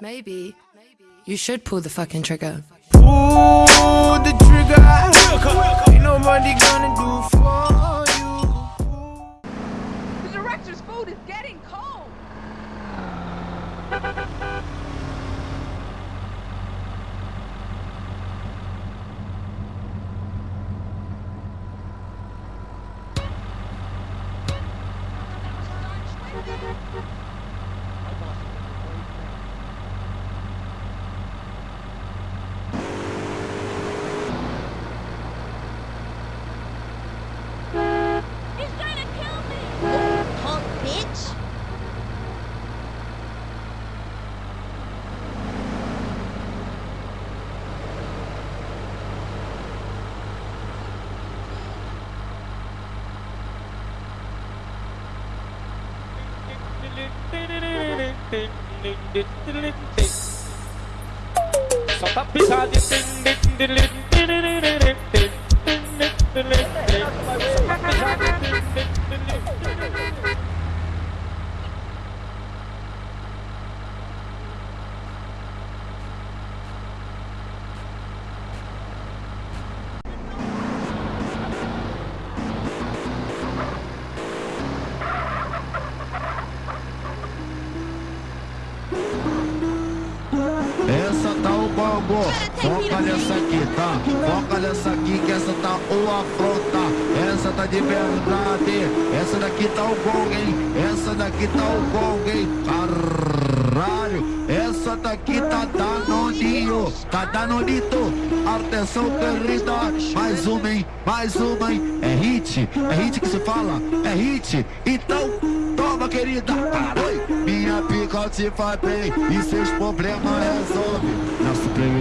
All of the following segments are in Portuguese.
Maybe you should pull the fucking trigger. Pull the trigger. Ain't nobody gonna do for you. The director's food is getting cold. ding ding ding ding ding. So tap is all the ding ding ding ding ding ding ding. Bongo, foca nessa aqui, tá? Foca nessa aqui que essa tá o afronta. Essa tá de verdade. Essa daqui tá o gong, hein? Essa daqui tá o gong, hein? Caralho, essa daqui tá danoninho, tá danonito. Atenção, querida, mais uma, hein? Mais uma, hein? É hit, é hit que se fala, é hit. Então, toma, querida. Oi, minha pica te faz bem e seus problemas resolve. Na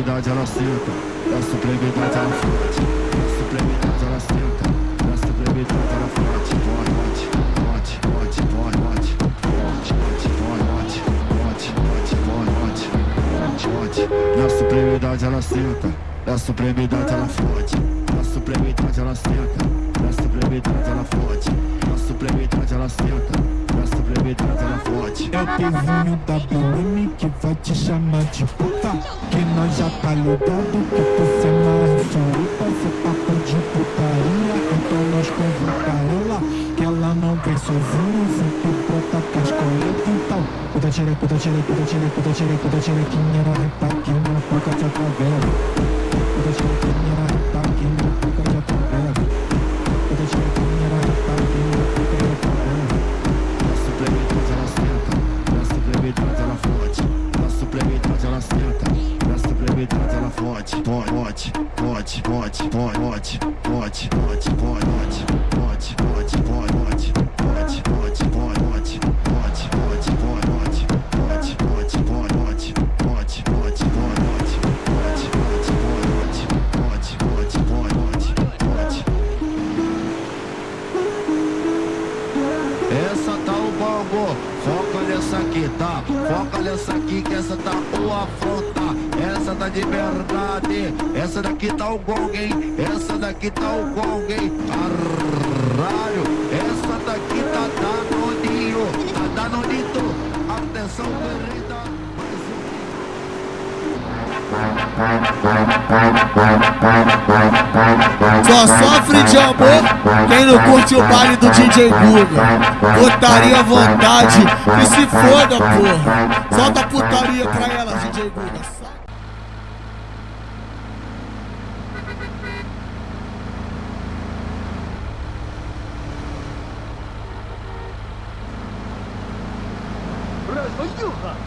supremidade ela senta, na supremidade ela forte, na supremidade ela senta, na supremidade ela forte. Forte, forte, forte, forte, forte, forte, forte, forte, forte, forte, forte, forte. Na supremidade ela senta, na supremidade ela forte, na supremidade ela senta, na supremidade ela forte, na supremidade ela senta, na supremidade ela forte. É o pezinho da BM que vai te chamar de puta. Que nós já tá ligado que tu se amarra charupa Cê papo de putaria, então nós convoca ela. Que ela não vem sozinha, sempre brota com as coletas Então, puta tira, puta tira, puta tira, puta tira, puta tira Que era forte, forte, forte, forte, forte, forte, forte. Essa tá o bongo, foca nessa aqui, tá? Foca nessa aqui que essa tá o afronta. Essa de verdade, essa daqui tá o gong, hein? Essa daqui tá o gong, hein? Caralho, essa daqui tá danoninho, tá danonito. Atenção, querida. Só sofre de amor quem não curte o baile do DJ Guga. Putaria à vontade e se foda, porra. Solta a putaria pra ela, DJ Guga. 大丈夫か。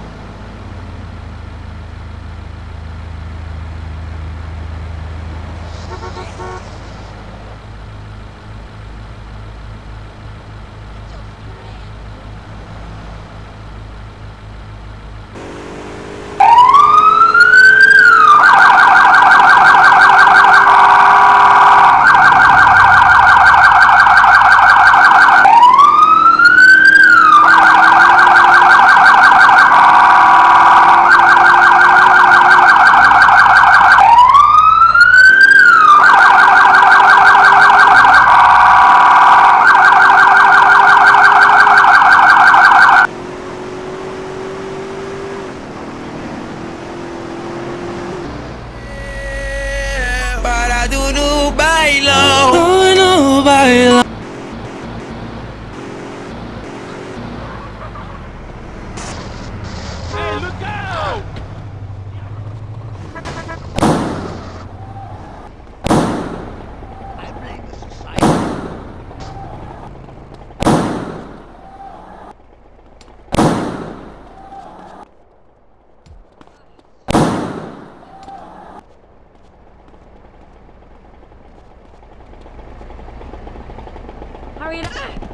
para tu bailo. know no bailo. Ávila.